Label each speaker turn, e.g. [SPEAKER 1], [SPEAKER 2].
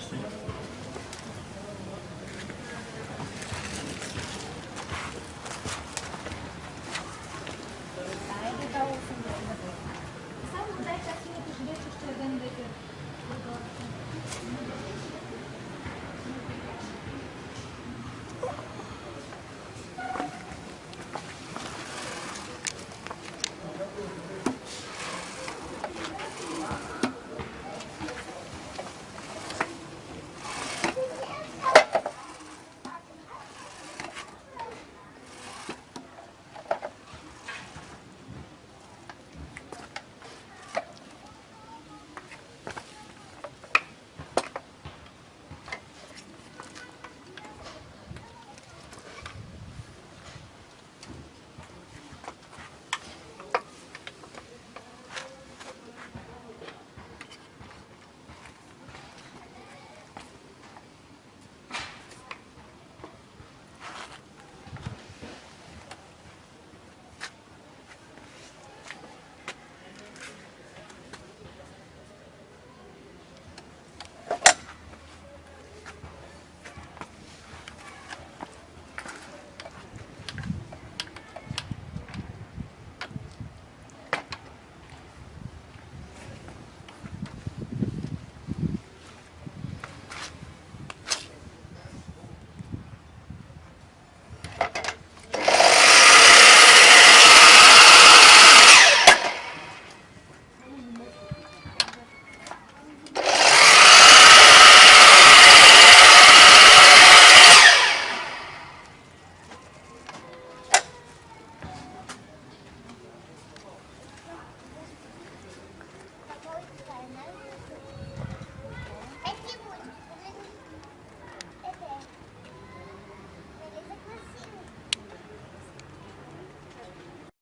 [SPEAKER 1] 皆さん